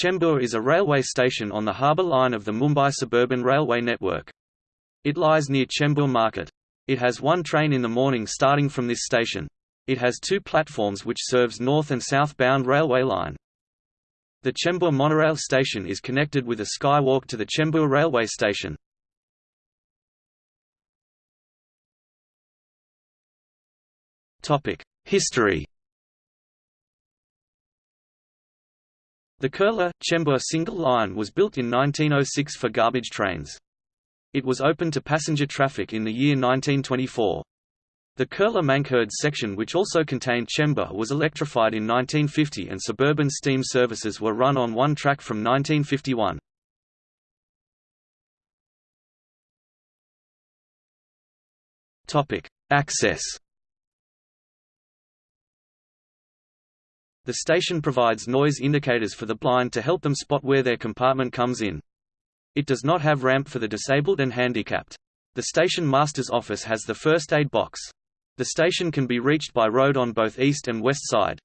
Chembur is a railway station on the harbour line of the Mumbai Suburban Railway network. It lies near Chembur Market. It has one train in the morning starting from this station. It has two platforms which serves north and south-bound railway line. The Chembur monorail station is connected with a skywalk to the Chembur railway station. History The Kurla, Chembur single line was built in 1906 for garbage trains. It was opened to passenger traffic in the year 1924. The Kurla Mankhurd section which also contained Chembur was electrified in 1950 and suburban steam services were run on one track from 1951. Access The station provides noise indicators for the blind to help them spot where their compartment comes in. It does not have ramp for the disabled and handicapped. The station master's office has the first aid box. The station can be reached by road on both east and west side.